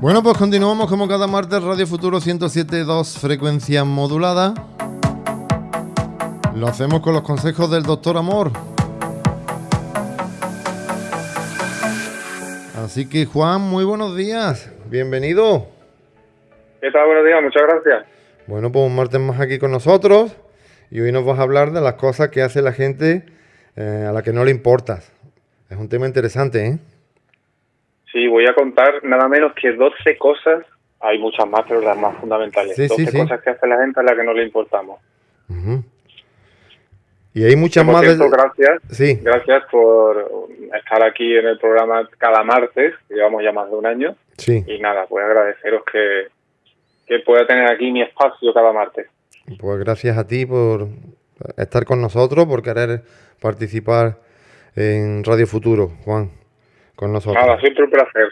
Bueno, pues continuamos como cada martes Radio Futuro 107.2 frecuencia modulada. Lo hacemos con los consejos del doctor Amor. Así que Juan, muy buenos días. Bienvenido. ¿Qué tal? Buenos días, muchas gracias. Bueno, pues un martes más aquí con nosotros y hoy nos vas a hablar de las cosas que hace la gente eh, a la que no le importas. Es un tema interesante, ¿eh? Sí, voy a contar nada menos que 12 cosas, hay muchas más, pero las más fundamentales. 12 cosas que hace la gente a la que no le importamos. Y hay muchas más. Gracias, sí. gracias por estar aquí en el programa cada martes, llevamos ya más de un año. Sí. Y nada, pues agradeceros que, que pueda tener aquí mi espacio cada martes. Pues gracias a ti por estar con nosotros, por querer participar en Radio Futuro, Juan con nosotros. Nada, siempre un placer.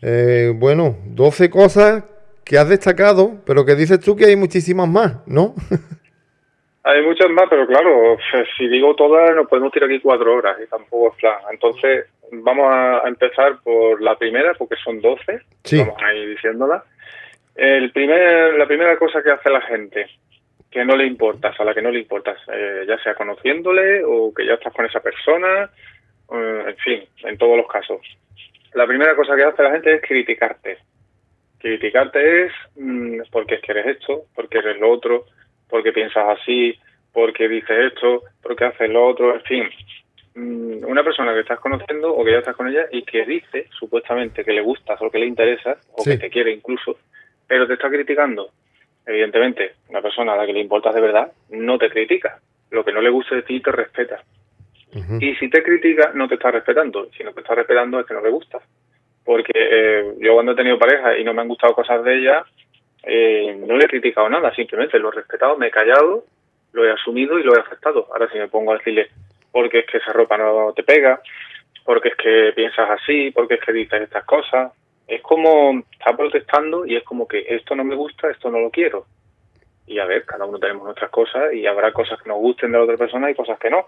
Eh, bueno, 12 cosas que has destacado, pero que dices tú que hay muchísimas más, ¿no? hay muchas más, pero claro, si digo todas, nos podemos tirar aquí cuatro horas y tampoco es plan. Entonces, vamos a empezar por la primera, porque son 12. Sí. Vamos a ir diciéndola. El primer, la primera cosa que hace la gente, que no le importas, a la que no le importas, eh, ya sea conociéndole o que ya estás con esa persona, en fin, en todos los casos. La primera cosa que hace la gente es criticarte. Criticarte es mm, porque es que eres esto, porque eres lo otro, porque piensas así, porque dices esto, porque haces lo otro, en fin. Mm, una persona que estás conociendo o que ya estás con ella y que dice supuestamente que le gustas o que le interesa o que te quiere incluso, pero te está criticando. Evidentemente, una persona a la que le importas de verdad no te critica. Lo que no le guste de ti te respeta. Y si te critica, no te está respetando. Si no te está respetando, es que no le gusta. Porque eh, yo cuando he tenido pareja y no me han gustado cosas de ella, eh, no le he criticado nada, simplemente lo he respetado, me he callado, lo he asumido y lo he aceptado. Ahora si me pongo a decirle, porque es que esa ropa no te pega, porque es que piensas así, porque es que dices estas cosas, es como está protestando y es como que esto no me gusta, esto no lo quiero. Y a ver, cada uno tenemos nuestras cosas y habrá cosas que nos gusten de la otra persona y cosas que no.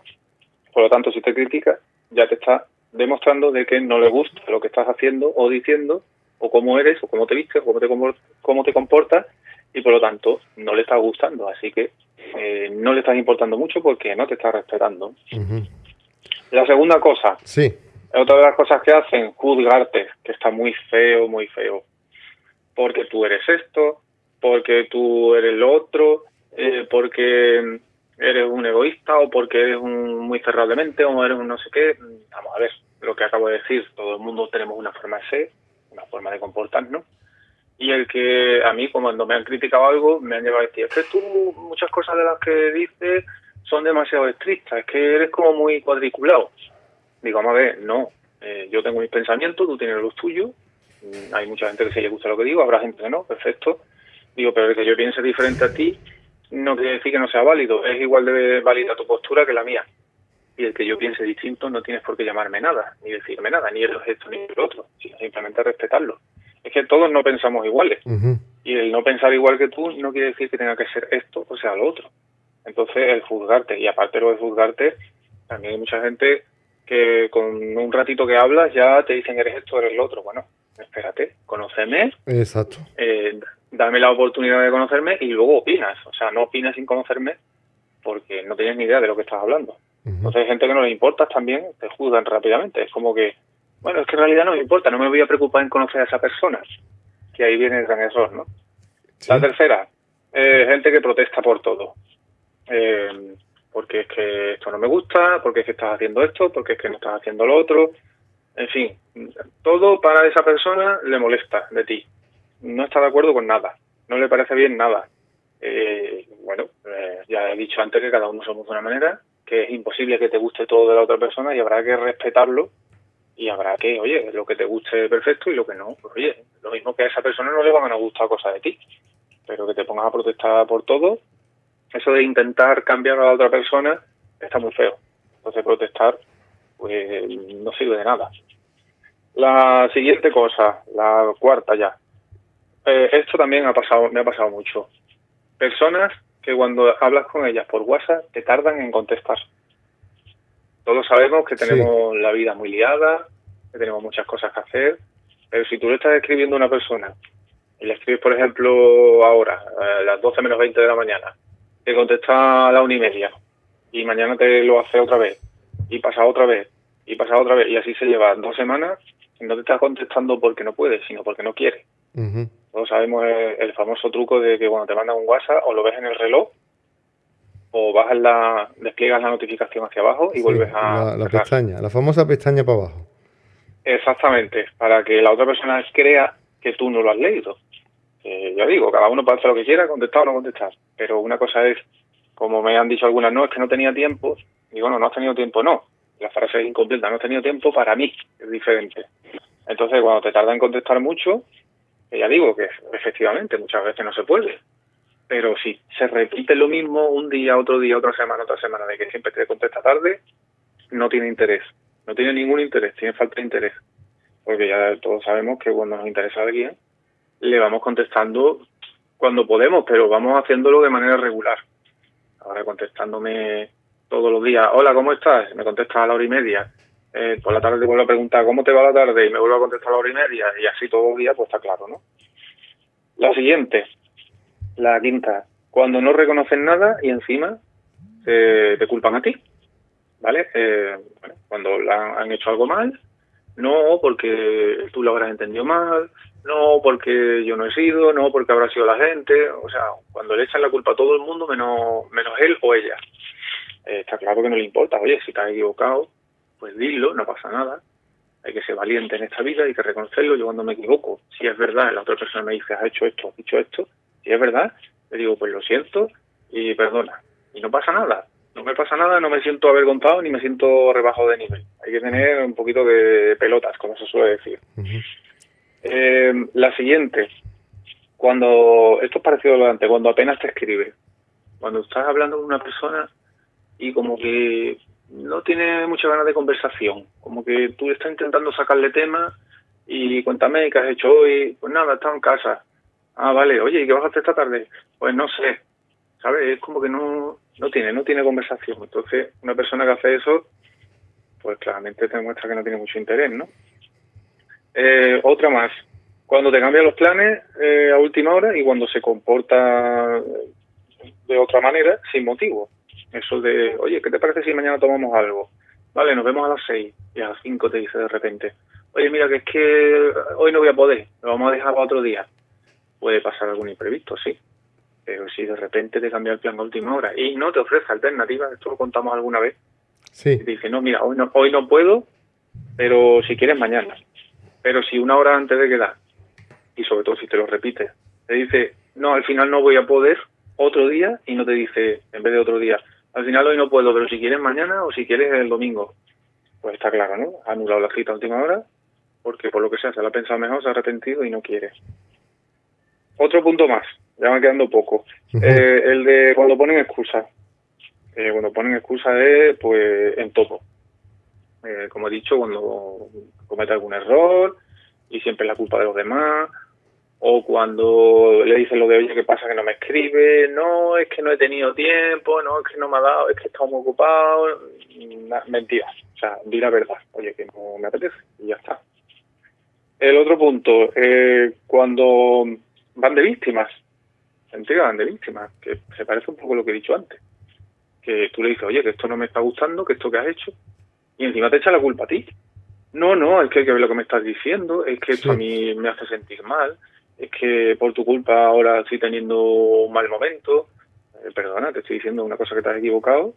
Por lo tanto, si te critica, ya te está demostrando de que no le gusta lo que estás haciendo o diciendo, o cómo eres, o cómo te vistes, o cómo te, cómo te comportas, y por lo tanto no le está gustando. Así que eh, no le estás importando mucho porque no te está respetando. La segunda cosa, sí. otra de las cosas que hacen, juzgarte, que está muy feo, muy feo. Porque tú eres esto, porque tú eres lo otro, eh, porque eres un egoísta o porque eres un muy cerrado de mente o eres un no sé qué. Vamos a ver, lo que acabo de decir, todo el mundo tenemos una forma de ser, una forma de comportarnos. Y el que a mí, cuando me han criticado algo, me han llevado a decir, es que tú muchas cosas de las que dices son demasiado estrictas, es que eres como muy cuadriculado. Digo, vamos a ver, no, eh, yo tengo mis pensamientos, tú tienes los tuyos, hay mucha gente que se le gusta lo que digo, habrá gente que no, perfecto. Digo, pero el que yo piense diferente a ti, no quiere decir que no sea válido, es igual de válida tu postura que la mía. Y el que yo piense distinto no tienes por qué llamarme nada, ni decirme nada, ni el esto ni el otro, sino simplemente respetarlo. Es que todos no pensamos iguales. Y el no pensar igual que tú no quiere decir que tenga que ser esto o sea lo otro. Entonces, el juzgarte, y aparte lo de juzgarte, también hay mucha gente que con un ratito que hablas ya te dicen eres esto, eres lo otro. Bueno, espérate, conóceme. Exacto. Eh, dame la oportunidad de conocerme y luego opinas. O sea, no opinas sin conocerme porque no tienes ni idea de lo que estás hablando. Entonces hay gente que no le importa también, te juzgan rápidamente. Es como que, bueno, es que en realidad no me importa, no me voy a preocupar en conocer a esa persona. Que ahí viene el gran error, ¿no? La tercera, eh, gente que protesta por todo. Eh, porque es que esto no me gusta, porque es que estás haciendo esto, porque es que no estás haciendo lo otro. En fin, todo para esa persona le molesta de ti no está de acuerdo con nada, no le parece bien nada. Eh, bueno, eh, ya he dicho antes que cada uno somos de una manera, que es imposible que te guste todo de la otra persona y habrá que respetarlo y habrá que, oye, lo que te guste perfecto y lo que no, pues oye, lo mismo que a esa persona no le van a gustar cosas de ti, pero que te pongas a protestar por todo, eso de intentar cambiar a la otra persona está muy feo. Entonces protestar pues no sirve de nada. La siguiente cosa, la cuarta ya, eh, esto también ha pasado, me ha pasado mucho. Personas que cuando hablas con ellas por WhatsApp te tardan en contestar. Todos sabemos que tenemos la vida muy liada, que tenemos muchas cosas que hacer Pero si tú le estás escribiendo a una persona y le escribes, por ejemplo, ahora, a las 12 menos 20 de la mañana, te contesta a la una y media y mañana te lo hace otra vez y pasa otra vez y pasa otra vez y así se lleva dos semanas y no te estás contestando porque no puedes, sino porque no quiere. Todos sabemos el, famoso truco de que cuando te mandan un WhatsApp o lo ves en el reloj o bajas la, despliegas la notificación hacia abajo y vuelves a... La, pestaña, la famosa pestaña para abajo. Exactamente, para que la otra persona crea que tú no lo has leído. Eh, ya digo, cada uno puede hacer lo que quiera, contestar o no contestar. Pero una cosa es, como me han dicho algunas, no, es que no tenía tiempo. Digo, no, no has tenido tiempo, no. La frase es incompleta, no he tenido tiempo para mí, es diferente. Entonces, cuando te tarda en contestar mucho, ya digo que efectivamente muchas veces no se puede. Pero si se repite lo mismo un día, otro día, otra semana, otra semana, de que siempre te contesta tarde, no tiene interés. No tiene ningún interés, tiene falta de interés. Porque ya todos sabemos que cuando nos interesa alguien, le vamos contestando cuando podemos, pero vamos haciéndolo de manera regular. Ahora contestándome todos los días, hola, ¿cómo estás? Me contesta a la hora y media. Eh, por la tarde te vuelvo a preguntar, ¿cómo te va la tarde? Y me vuelvo a contestar a la hora y media. Y así todos los días, pues está claro, ¿no? La siguiente, la quinta, cuando no reconocen nada y encima te culpan a ti, ¿vale? Eh, cuando han hecho algo mal, no porque tú lo habrás entendido mal, no porque yo no he sido, no porque habrá sido la gente, o sea, cuando le echan la culpa a todo el mundo menos, menos él o ella. Eh, está claro que no le importa, oye, si te has equivocado, pues dilo, no pasa nada. Hay que ser valiente en esta vida, hay que reconocerlo. Yo cuando me equivoco, si es verdad, la otra persona me dice, has hecho esto, has dicho esto, si es verdad, le digo, pues lo siento y perdona. Y no pasa nada, no me pasa nada, no me siento avergonzado ni me siento rebajado de nivel. Hay que tener un poquito de pelotas, como se suele decir. Eh, la siguiente, cuando, esto es parecido a lo de antes, cuando apenas te escribe, cuando estás hablando con una persona y como que no tiene mucha ganas de conversación, como que tú estás intentando sacarle tema y cuéntame qué has hecho hoy, pues nada, estado en casa. Ah, vale, oye, ¿y qué vas a hacer esta tarde? Pues no sé, ¿sabes? Es como que no, no tiene, no tiene conversación. Entonces, una persona que hace eso, pues claramente te demuestra que no tiene mucho interés, ¿no? Eh, otra más, cuando te cambian los planes eh, a última hora y cuando se comporta de otra manera sin motivo. Eso de, oye, ¿qué te parece si mañana tomamos algo? Vale, nos vemos a las seis y a las cinco te dice de repente, oye, mira, que es que hoy no voy a poder, lo vamos a dejar para otro día. Puede pasar algún imprevisto, sí. Pero si de repente te cambia el plan a última hora y no te ofrece alternativas, esto lo contamos alguna vez, sí. dice, no, mira, hoy no, hoy no puedo, pero si quieres mañana. Pero si una hora antes de quedar, y sobre todo si te lo repites, te dice, no, al final no voy a poder otro día, y no te dice, en vez de otro día, al final hoy no puedo, pero si quieres mañana o si quieres el domingo, pues está claro, ¿no? Ha anulado la cita a última hora, porque por lo que sea, se lo ha pensado mejor, se ha arrepentido y no quiere. Otro punto más, ya me quedando poco, eh, el de cuando ponen excusas. Eh, cuando ponen excusas es, pues, en todo. Eh, como he dicho, cuando comete algún error y siempre es la culpa de los demás, o cuando le dicen lo de oye, ¿qué pasa que no me escribe? No, es que no he tenido tiempo, no, es que no me ha dado, es que he estado muy ocupado. Mentiras, o sea, di la verdad, oye, que no me apetece y ya está. El otro punto, eh, cuando van de víctimas, se van de víctimas, que se parece un poco a lo que he dicho antes. Que tú le dices, oye, que esto no me está gustando, que esto que has hecho, y encima te echa la culpa a ti. No, no, es que hay que ver lo que me estás diciendo, es que esto a mí me hace sentir mal, es que por tu culpa ahora estoy teniendo un mal momento. Eh, perdona, te estoy diciendo una cosa que te has equivocado.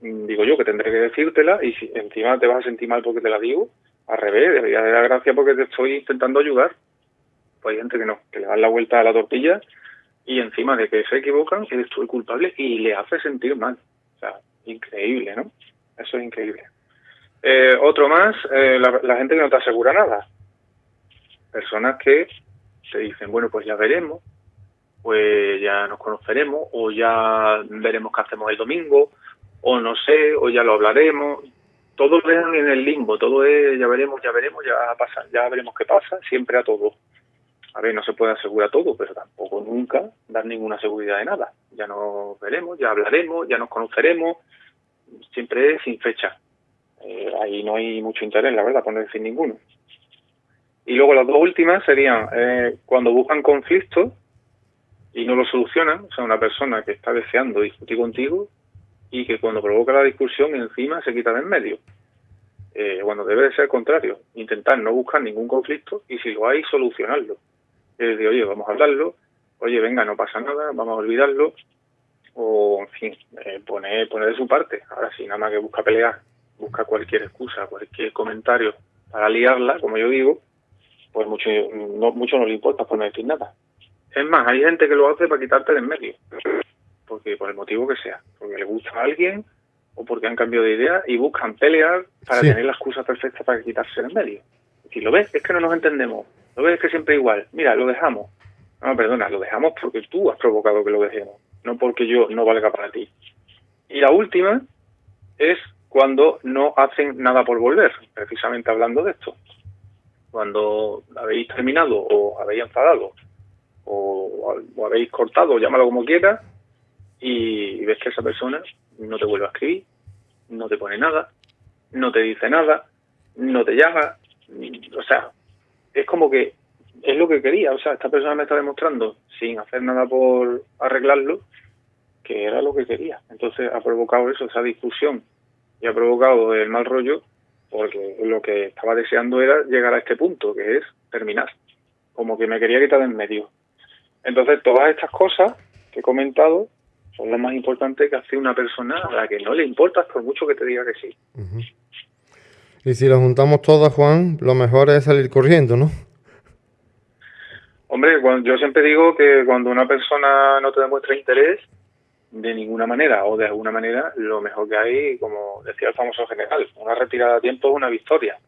Mm, digo yo que tendré que decírtela y si encima te vas a sentir mal porque te la digo, al revés, debería de dar gracia porque te estoy intentando ayudar. Pues hay gente que no, que le dan la vuelta a la tortilla y encima de que se equivocan, eres tú el culpable y le hace sentir mal. O sea, increíble, ¿no? Eso es increíble. Eh, otro más, eh, la, gente que no te asegura nada. Personas que te dicen, bueno, pues ya veremos, pues ya nos conoceremos, o ya veremos qué hacemos el domingo, o no sé, o ya lo hablaremos. Todo en el limbo, todo es ya veremos, ya veremos, ya pasa, ya veremos qué pasa, siempre a todo. A ver, no se puede asegurar todo, pero tampoco nunca dar ninguna seguridad de nada. Ya nos veremos, ya hablaremos, ya nos conoceremos, siempre es sin fecha. Eh, ahí no hay mucho interés, la verdad, por no decir ninguno. Y luego las dos últimas serían eh, cuando buscan conflictos y no lo solucionan, o sea, una persona que está deseando discutir contigo y que cuando provoca la discusión encima se quita de en medio. Eh, bueno, debe de ser contrario, intentar no buscar ningún conflicto y si lo hay, solucionarlo. Es decir, oye, vamos a hablarlo, oye, venga, no pasa nada, vamos a olvidarlo, o, en fin, eh, poner, poner de su parte. Ahora, si nada más que busca pelear, busca cualquier excusa, cualquier comentario para liarla, como yo digo, pues mucho no, mucho no le importa por no decir nada. Es más, hay gente que lo hace para quitarte de en medio, porque por el motivo que sea, porque le gusta a alguien o porque han cambiado de idea y buscan pelear para tener la excusa perfecta para quitarse de en medio. Si lo ves, es que no nos entendemos. Lo ves, es que siempre igual. Mira, lo dejamos. No, perdona, lo dejamos porque tú has provocado que lo dejemos, no porque yo no valga para ti. Y la última es cuando no hacen nada por volver, precisamente hablando de esto. Cuando habéis terminado o habéis enfadado o, habéis cortado, llámalo como quieras, y ves que esa persona no te vuelve a escribir, no te pone nada, no te dice nada, no te llama, o sea, es como que es lo que quería, o sea, esta persona me está demostrando, sin hacer nada por arreglarlo, que era lo que quería. Entonces ha provocado eso, esa discusión, y ha provocado el mal rollo, porque lo que estaba deseando era llegar a este punto, que es terminar, como que me quería quitar de en medio. Entonces, todas estas cosas que he comentado son las más importantes que hace una persona a la que no le importas por mucho que te diga que sí. Y si las juntamos todas, Juan, lo mejor es salir corriendo, ¿no? Hombre, yo siempre digo que cuando una persona no te demuestra interés, de ninguna manera o de alguna manera, lo mejor que hay, como decía el famoso general, una retirada a tiempo es una victoria.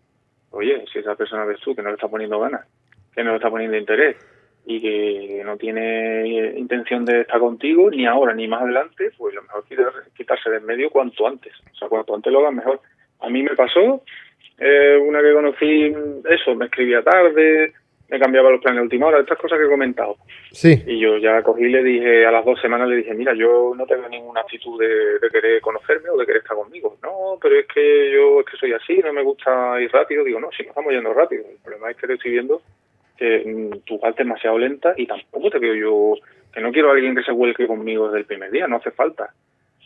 Oye, si esa persona ves tú que no le está poniendo ganas, que no le está poniendo interés, y que no tiene intención de estar contigo, ni ahora ni más adelante, pues lo mejor es quitarse del medio cuanto antes. O sea, cuanto antes lo hagas mejor. A mí me pasó, eh, una que conocí, eso, me escribía tarde, me cambiaba los planes de última hora, estas cosas que he comentado. Sí. Y yo ya cogí y le dije, a las dos semanas le dije, mira, yo no tengo ninguna actitud de, de, querer conocerme o de querer estar conmigo. No, pero es que yo es que soy así, no me gusta ir rápido. Digo, no, si no estamos yendo rápido. El problema es que te estoy viendo que mm, tu parte es demasiado lenta y tampoco te veo yo, que no quiero a alguien que se vuelque conmigo desde el primer día, no hace falta.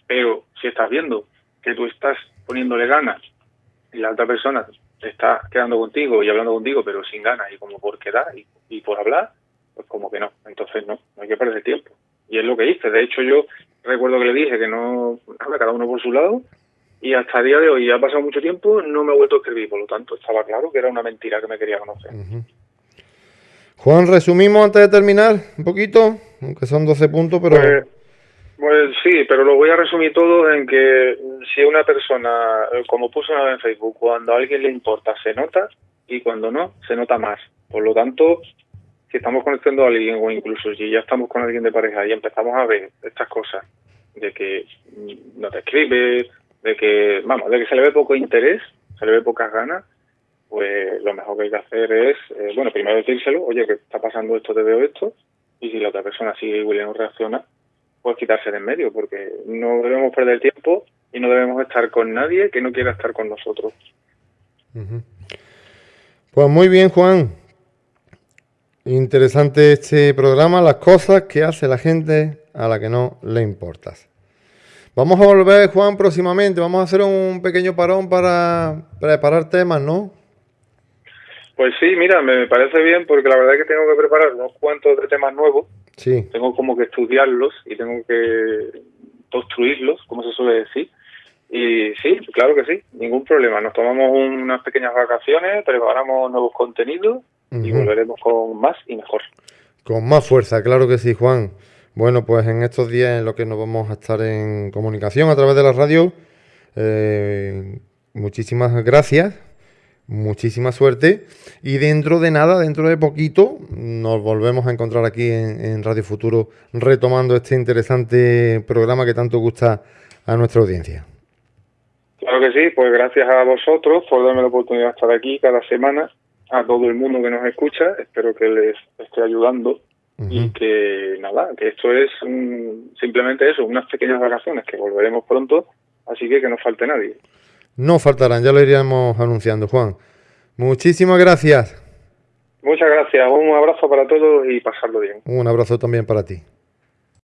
Pero si estás viendo que tú estás poniéndole ganas y la otra persona está quedando contigo y hablando contigo, pero sin ganas y como por quedar y, por hablar, pues como que no. Entonces no, no hay que perder tiempo. Y es lo que hice. De hecho, yo recuerdo que le dije que no, cada uno por su lado, y hasta el día de hoy, ha pasado mucho tiempo, no me he vuelto a escribir. Por lo tanto, estaba claro que era una mentira que me quería conocer. Juan, resumimos antes de terminar un poquito, aunque son 12 puntos, pero... Pues, pues, sí, pero lo voy a resumir todo en que si una persona, eh, como puso una vez en Facebook, cuando a alguien le importa se nota y cuando no, se nota más. Por lo tanto, si estamos conectando a alguien o incluso si ya estamos con alguien de pareja y empezamos a ver estas cosas, de que no te escribe, de que, vamos, de que se le ve poco interés, se le ve pocas ganas, pues lo mejor que hay que hacer es, eh, bueno, primero decírselo, oye, que está pasando esto, te veo esto, y si la otra persona sigue igual y no reacciona, pues quitarse de en medio, porque no debemos perder tiempo y no debemos estar con nadie que no quiera estar con nosotros. Pues muy bien, Juan. Interesante este programa, las cosas que hace la gente a la que no le importas. Vamos a volver, Juan, próximamente. Vamos a hacer un pequeño parón para preparar temas, ¿no? Pues sí, mira, me parece bien porque la verdad es que tengo que preparar unos cuantos de temas nuevos. Sí. Tengo como que estudiarlos y tengo que construirlos, como se suele decir. Y sí, claro que sí, ningún problema. Nos tomamos unas pequeñas vacaciones, preparamos nuevos contenidos y volveremos con más y mejor. Con más fuerza, claro que sí, Juan. Bueno, pues en estos días en los que nos vamos a estar en comunicación a través de la radio, eh, muchísimas gracias muchísima suerte y dentro de nada, dentro de poquito, nos volvemos a encontrar aquí en, Radio Futuro retomando este interesante programa que tanto gusta a nuestra audiencia. Claro que sí, pues gracias a vosotros por darme la oportunidad de estar aquí cada semana, a todo el mundo que nos escucha, espero que les esté ayudando y que nada, que esto es simplemente eso, unas pequeñas vacaciones, que volveremos pronto, así que que no falte nadie. No faltarán, ya lo iríamos anunciando, Juan. Muchísimas gracias. Muchas gracias, un abrazo para todos y pasarlo bien. Un abrazo también para ti.